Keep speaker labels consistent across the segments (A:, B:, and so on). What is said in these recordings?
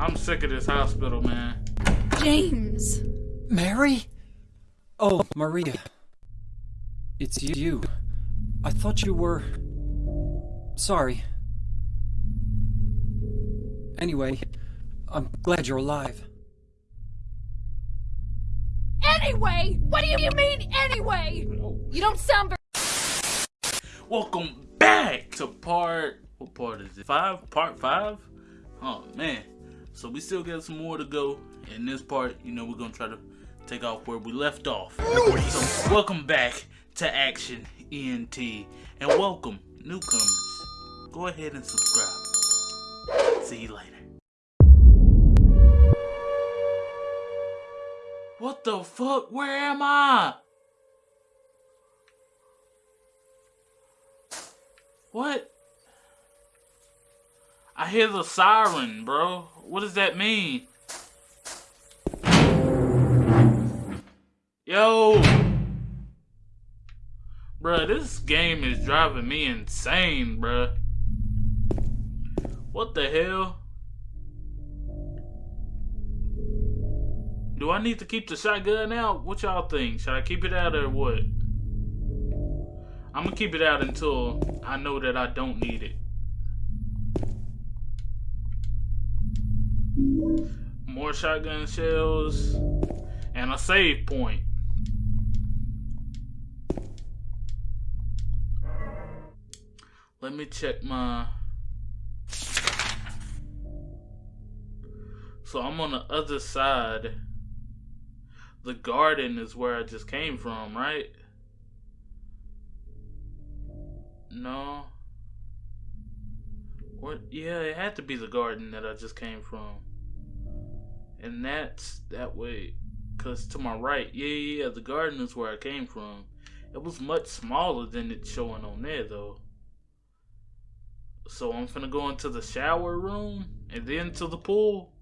A: I'm sick of this hospital, man.
B: James.
C: Mary? Oh, Maria. It's you. I thought you were. Sorry. Anyway, I'm glad you're alive.
B: Anyway? What do you mean, anyway? You don't sound very.
A: Welcome back to part. What part is it? Five? Part five? Oh, man. So we still got some more to go. In this part, you know, we're going to try to take off where we left off. So, welcome back to Action ENT. And welcome, newcomers. Go ahead and subscribe. See you later. What the fuck? Where am I? What? I hear the siren, bro. What does that mean? Yo! Bruh, this game is driving me insane, bruh. What the hell? Do I need to keep the shotgun out? What y'all think? Should I keep it out or what? I'm gonna keep it out until I know that I don't need it. More shotgun shells and a save point. Let me check my So I'm on the other side. The garden is where I just came from, right? No. What? Yeah, it had to be the garden that I just came from. And that's that way. Because to my right, yeah, yeah, the garden is where I came from. It was much smaller than it's showing on there, though. So I'm finna go into the shower room and then to the pool.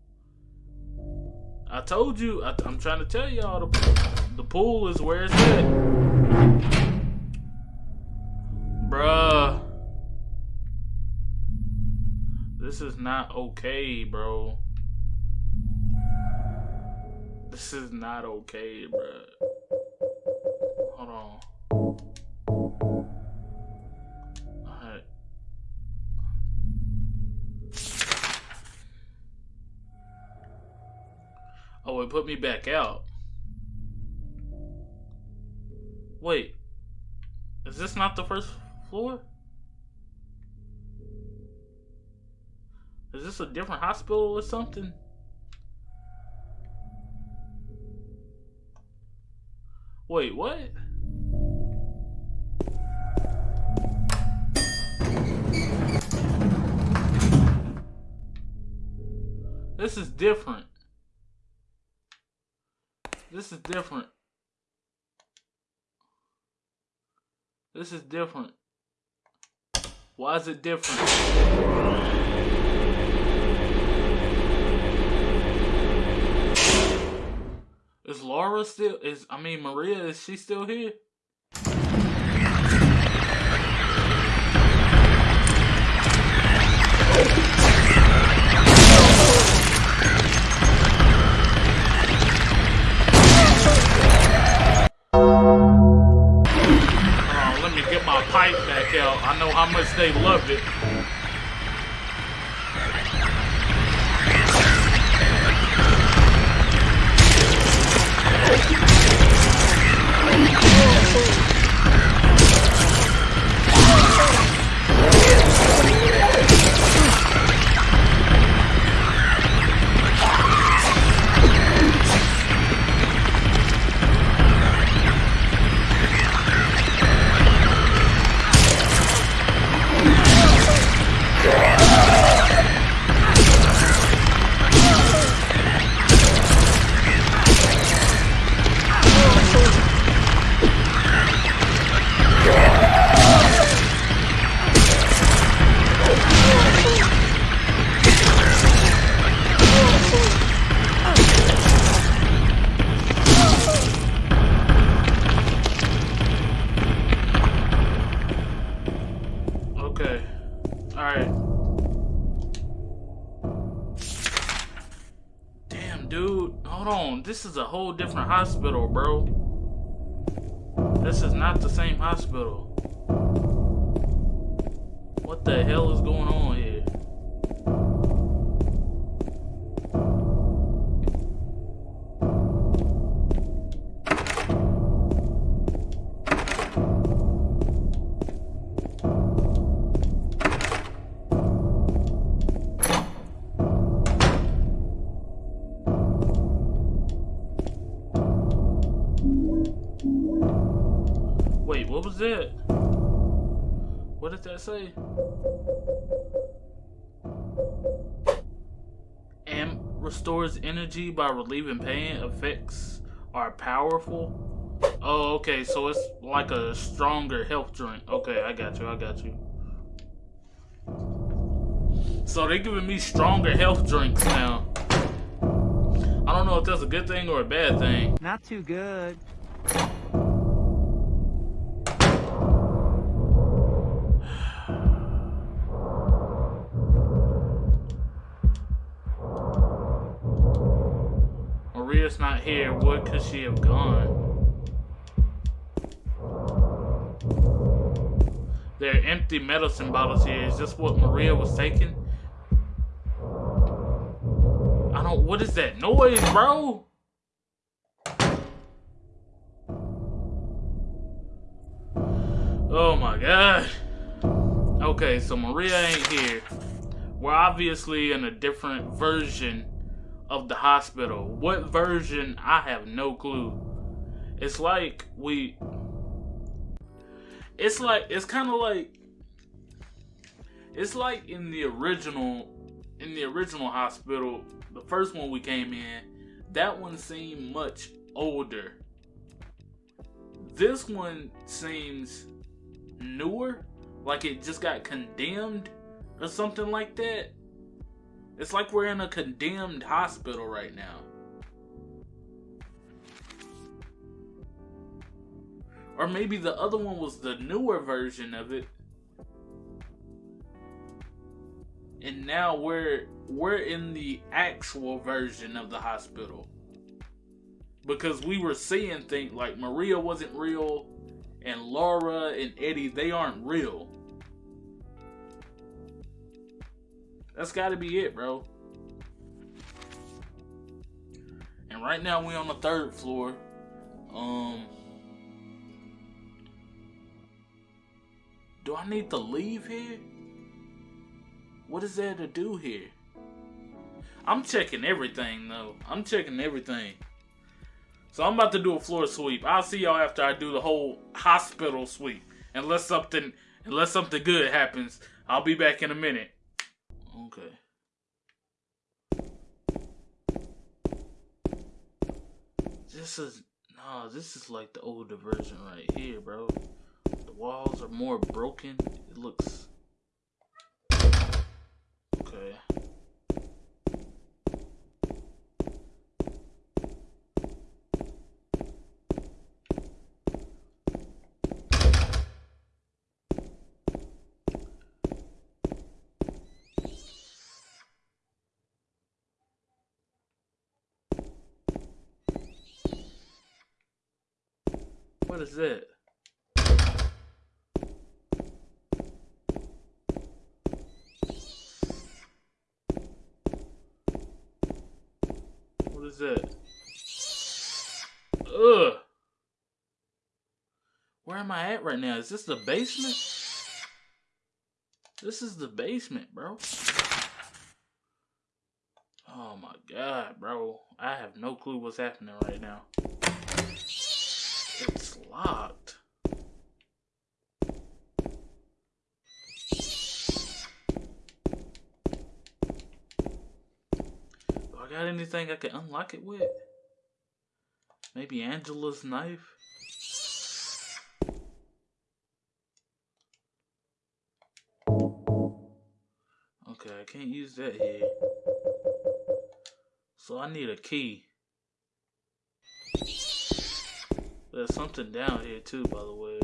A: I told you, I, am trying to tell y'all, the, the pool is where it's at. Bruh. This is not okay, bro. This is not okay, bro. Hold on. Oh, it put me back out. Wait. Is this not the first floor? Is this a different hospital or something? Wait, what? This is different. This is different. This is different. Why is it different? Is Laura still is I mean Maria is she still here? Let me get my pipe back out. I know how much they loved it. Hold on. This is a whole different hospital, bro. This is not the same hospital. What the hell is going on say? Amp restores energy by relieving pain. Effects are powerful. Oh, okay, so it's like a stronger health drink. Okay, I got you, I got you. So they're giving me stronger health drinks now. I don't know if that's a good thing or a bad thing.
D: Not too good.
A: Not here. What could she have gone? There are empty medicine bottles here. Is this what Maria was taking? I don't. What is that noise, bro? Oh my god. Okay, so Maria ain't here. We're obviously in a different version of the hospital. What version? I have no clue. It's like we. It's like it's kind of like. It's like in the original, in the original hospital, the first one we came in. That one seemed much older. This one seems newer, like it just got condemned or something like that. It's like we're in a condemned hospital right now. Or maybe the other one was the newer version of it. And now we're we're in the actual version of the hospital. Because we were seeing things like Maria wasn't real and Laura and Eddie they aren't real. That's got to be it, bro. And right now we're on the third floor. Um Do I need to leave here? What is there to do here? I'm checking everything though. I'm checking everything. So I'm about to do a floor sweep. I'll see y'all after I do the whole hospital sweep. Unless something unless something good happens, I'll be back in a minute. Okay. This is nah, this is like the older version right here, bro. The walls are more broken. It looks okay. What is it? What is it? Ugh. Where am I at right now? Is this the basement? This is the basement, bro. Oh my god, bro. I have no clue what's happening right now. Locked. Do I got anything I can unlock it with? Maybe Angela's knife? Okay, I can't use that here. So I need a key. There's something down here too, by the way.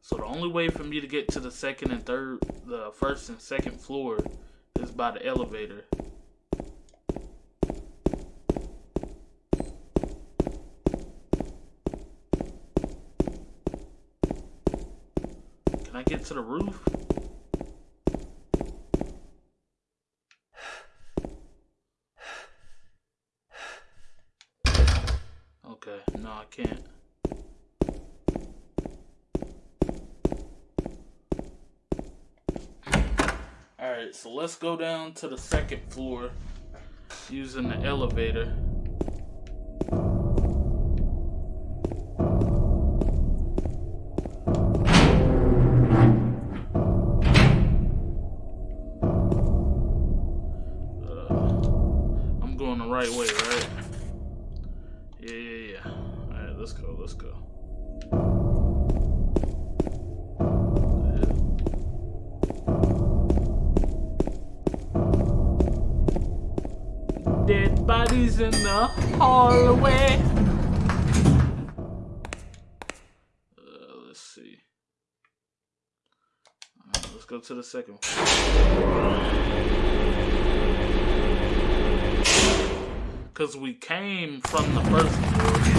A: So the only way for me to get to the second and third, the first and second floor is by the elevator. Can I get to the roof? Okay, no, I can't. Alright, so let's go down to the second floor using the elevator. Uh, I'm going the right way, right? In the hallway. Uh, let's see. Let's go to the second one. Cause we came from the first floor.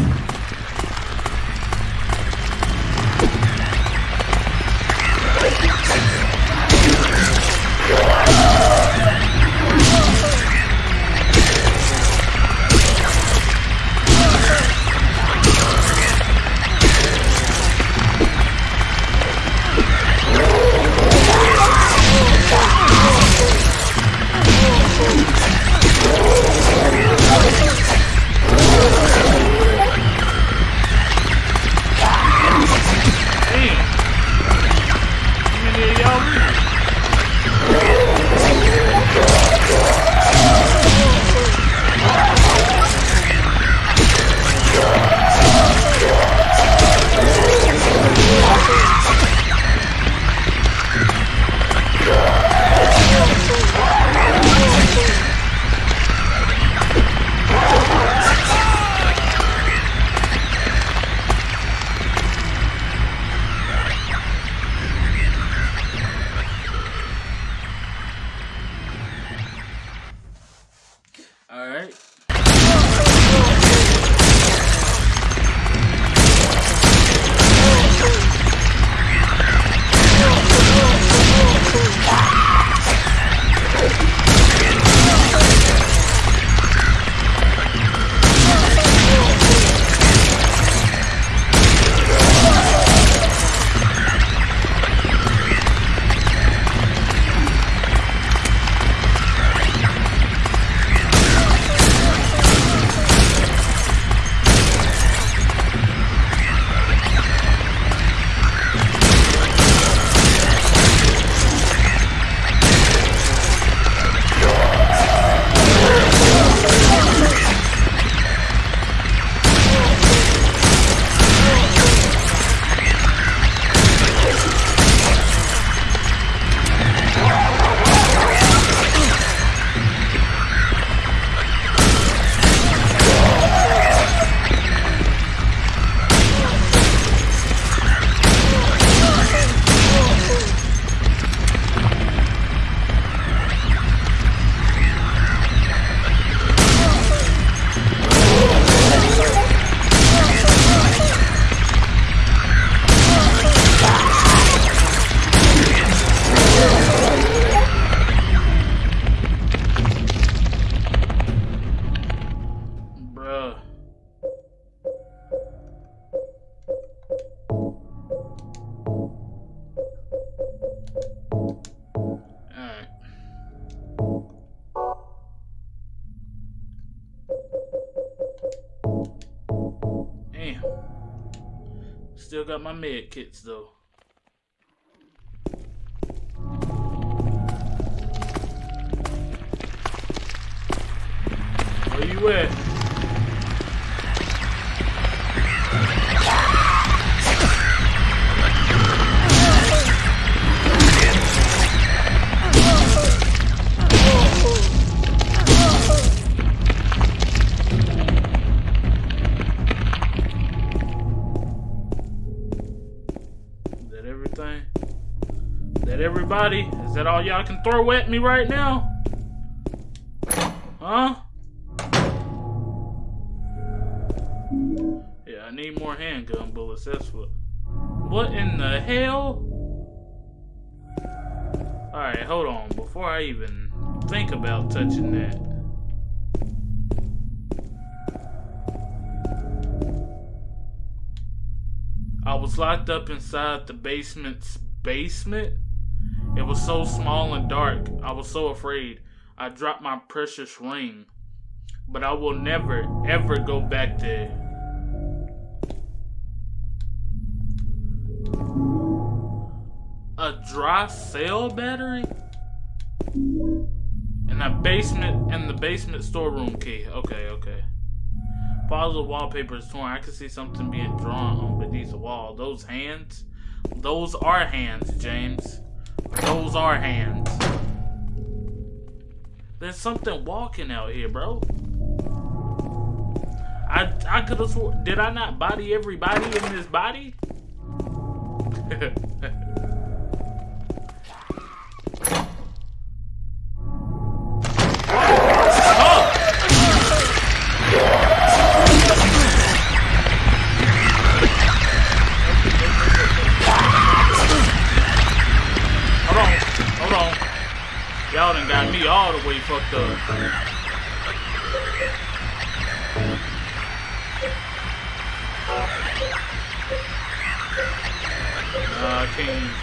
A: My med kits though. Where you at? Everything? Is that everybody? Is that all y'all can throw at me right now? Huh? Yeah, I need more handgun bullets, that's what. What in the hell? Alright, hold on. Before I even think about touching that. I was locked up inside the basement's basement. It was so small and dark. I was so afraid. I dropped my precious ring. But I will never, ever go back there. A dry cell battery? In the basement, in the basement storeroom key. Okay, okay. Piles of wallpaper is torn. I can see something being drawn on beneath the wall. Those hands? Those are hands, James. Those are hands. There's something walking out here, bro. I I could have sworn. Did I not body everybody in this body? the way fucked up. Nah, I can't use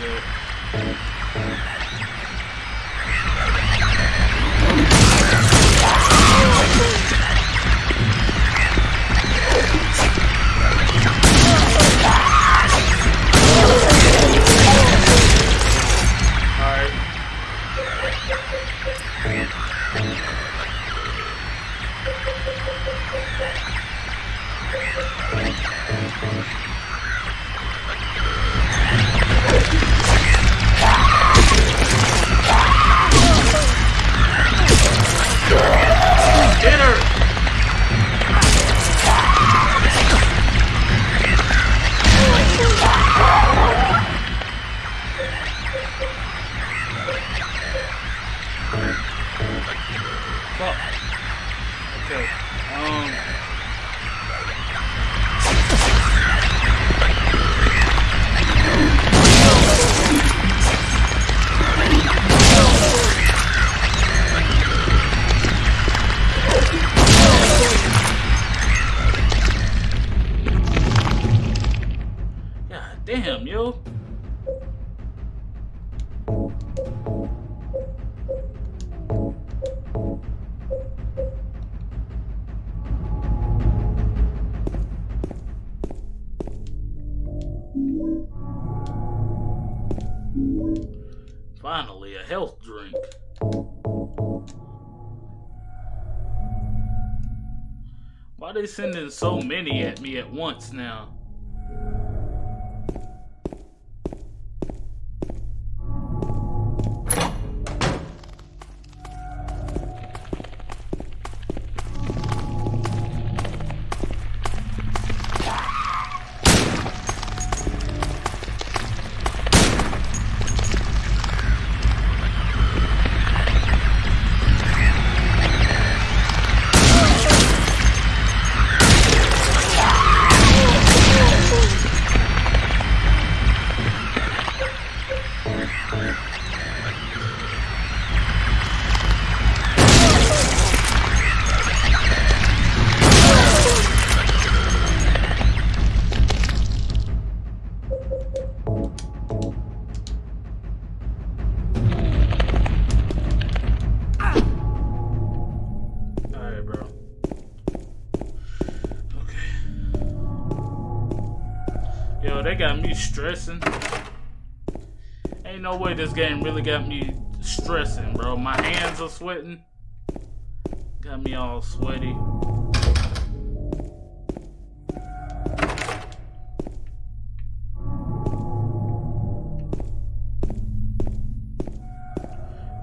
A: Finally, a health drink. Why they sending so many at me at once now? Stressing. Ain't no way this game really got me stressing, bro. My hands are sweating. Got me all sweaty.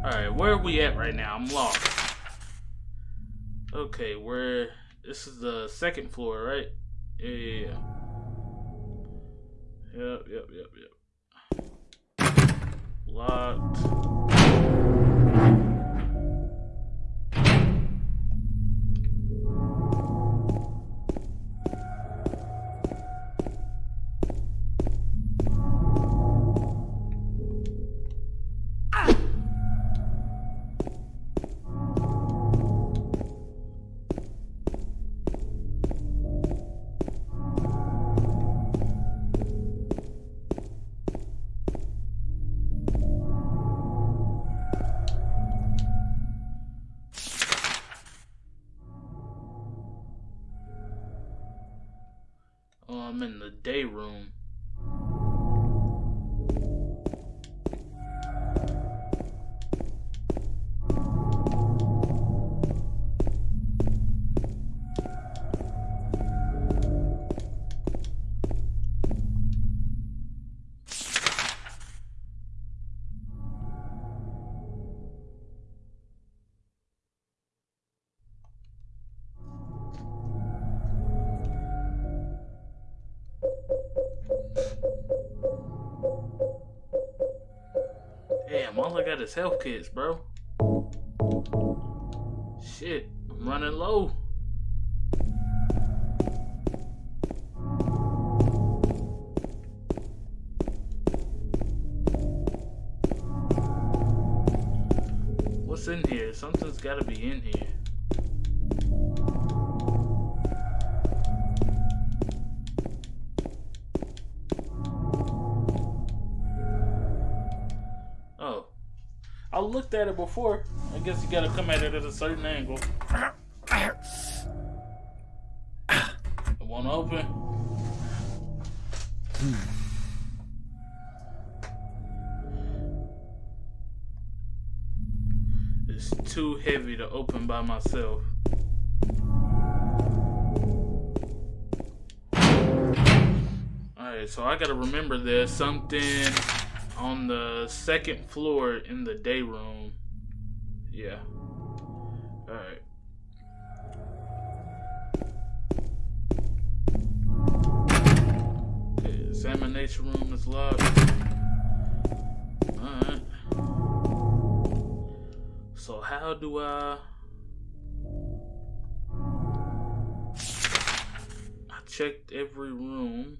A: Alright, where are we at right now? I'm lost. Okay, where... This is the second floor, right? Yeah. Yep, yep, yep, yep. Locked. Day room. Damn, got is health kits, bro. Shit, I'm running low. What's in here? Something's gotta be in here. Looked at it before. I guess you gotta come at it at a certain angle. It won't open. It's too heavy to open by myself. Alright, so I gotta remember there's something on the second floor in the day room. Yeah. Alright. Examination room is locked. Alright. So how do I I checked every room.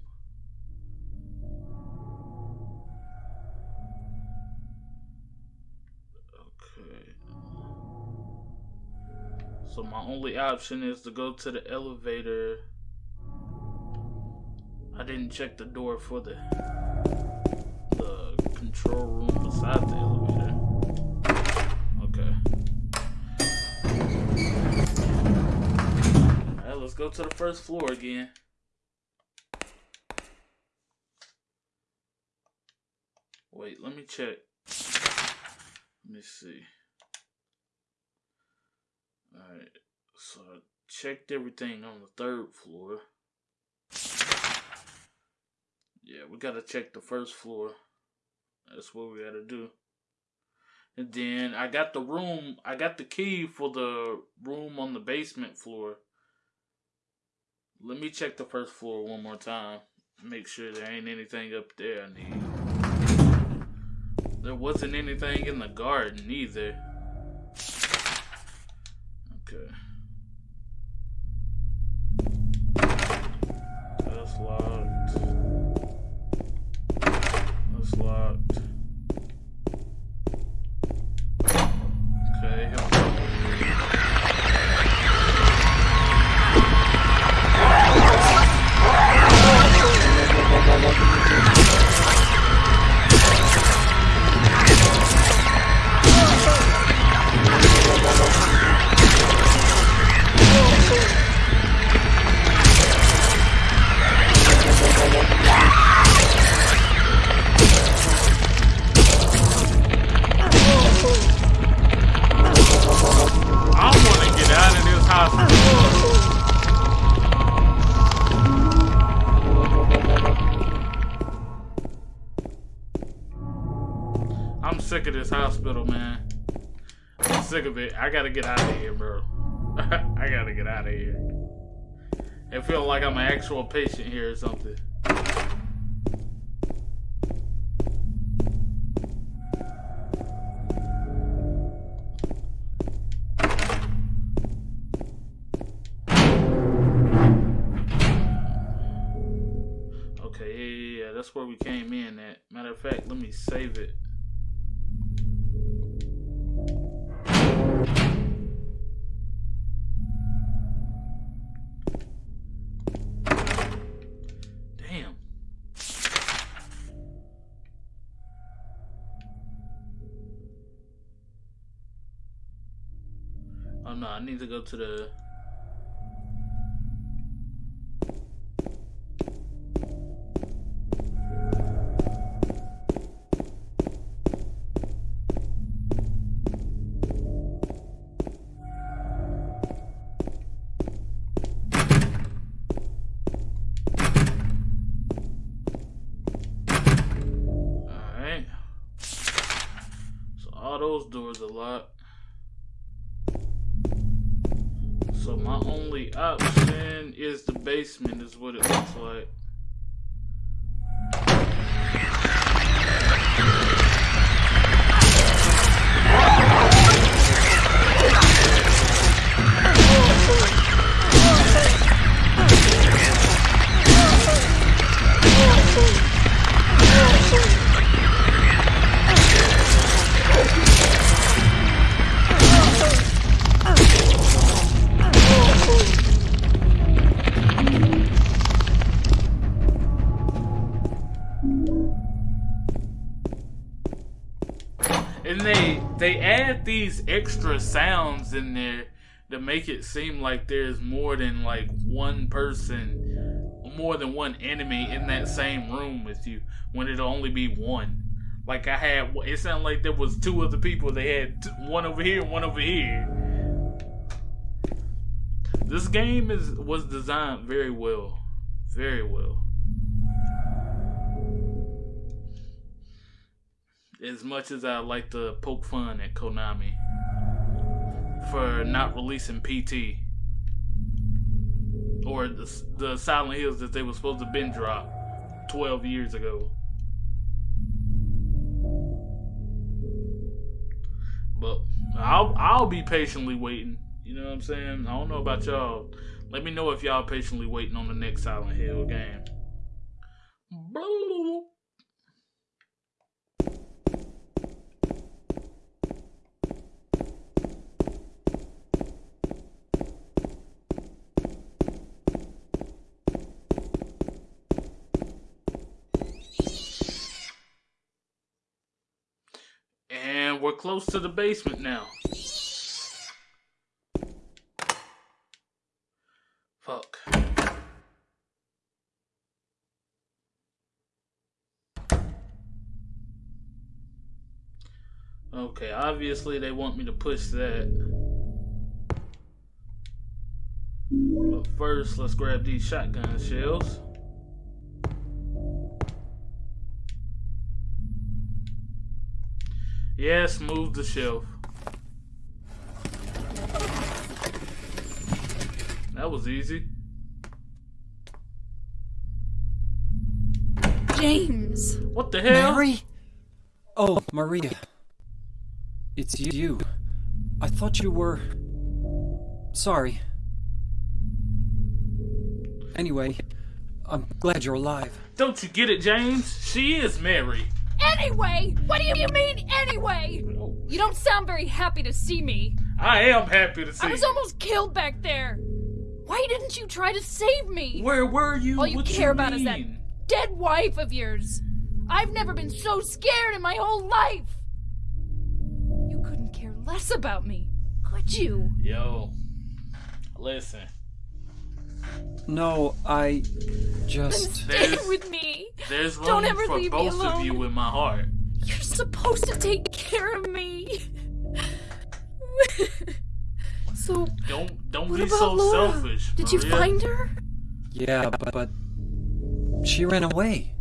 A: So my only option is to go to the elevator. I didn't check the door for the the control room beside the elevator. Okay. Alright, let's go to the first floor again. Wait, let me check. Let me see. Alright, so I checked everything on the third floor. Yeah, we gotta check the first floor. That's what we gotta do. And then I got the room, I got the key for the room on the basement floor. Let me check the first floor one more time. Make sure there ain't anything up there I need. There wasn't anything in the garden either. That's I gotta get out of here, bro. I gotta get out of here. It feels like I'm an actual patient here or something. Okay, yeah, yeah, yeah, that's where we came in at. Matter of fact, let me save it. I need to go to the all those doors are locked. So my only option is the basement is what it looks like. And they they add these extra sounds in there to make it seem like there's more than like one person, more than one enemy in that same room with you when it'll only be one. Like I had, it sounded like there was two other people. They had one over here, one over here. This game is was designed very well, very well. As much as I like to poke fun at Konami for not releasing PT or the, the Silent Hills that they were supposed to been drop 12 years ago. But I'll I'll be patiently waiting. You know what I'm saying? I don't know about y'all. Let me know if y'all patiently waiting on the next Silent Hill game. And we're close to the basement now. Fuck. Okay, obviously they want me to push that. But first, let's grab these shotgun shells. Yes, move the shelf. That was easy.
B: James!
A: What the hell?
C: Mary? Oh, Maria. It's you. I thought you were. Sorry. Anyway, I'm glad you're alive.
A: Don't you get it, James? She is Mary.
B: Anyway! What do you mean, anyway? You don't sound very happy to see me.
A: I am happy to see
B: I was
A: you.
B: almost killed back there. Why didn't you try to save me?
A: Where were you?
B: All you
A: What
B: care about is that dead wife of yours. I've never been so scared in my whole life. You couldn't care less about me, could you?
A: Yo, listen.
C: No, I
B: Then
C: just.
B: stay
A: There's-
B: with me.
A: There's
B: Don't ever
A: for
B: leave me
A: both of you in my heart.
B: You're supposed to take care of me. so,
A: Don't don't
B: what
A: be
B: about
A: so
B: Laura?
A: selfish.
B: Did you
A: Maria.
B: find her?
C: Yeah, but, but. She ran away.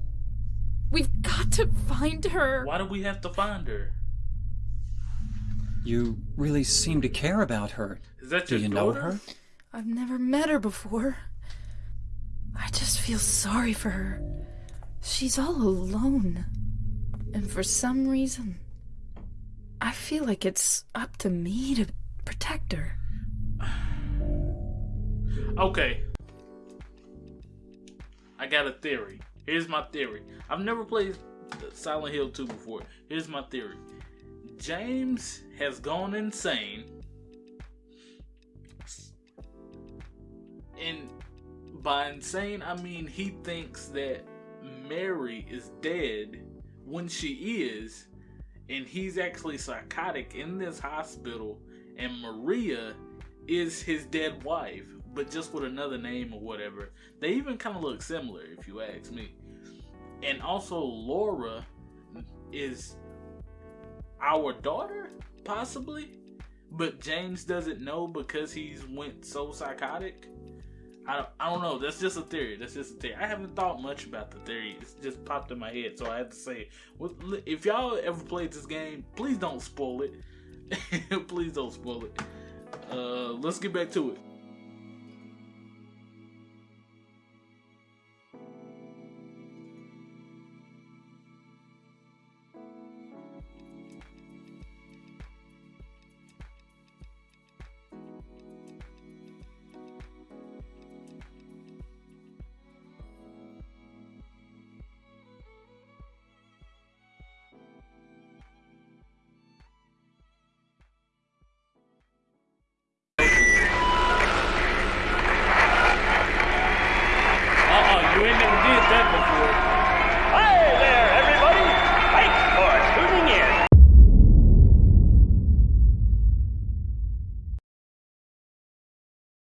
B: We've got to find her.
A: Why do we have to find her?
C: You really seem to care about her.
A: Is that
C: Do
A: your
C: you know her?
B: I've never met her before. I just feel sorry for her. She's all alone. And for some reason, I feel like it's up to me to protect her.
A: Okay. I got a theory. Here's my theory. I've never played Silent Hill 2 before. Here's my theory. James has gone insane. And by insane, I mean he thinks that Mary is dead when she is, and he's actually psychotic in this hospital, and Maria is his dead wife, but just with another name or whatever. They even kind of look similar, if you ask me. And also, Laura is our daughter, possibly, but James doesn't know because he's went so psychotic. I don't, I don't know. That's just a theory. That's just a theory. I haven't thought much about the theory. It's just popped in my head, so I had to say. If y'all ever played this game, please don't spoil it. Please don't spoil it. Uh, let's get back to it.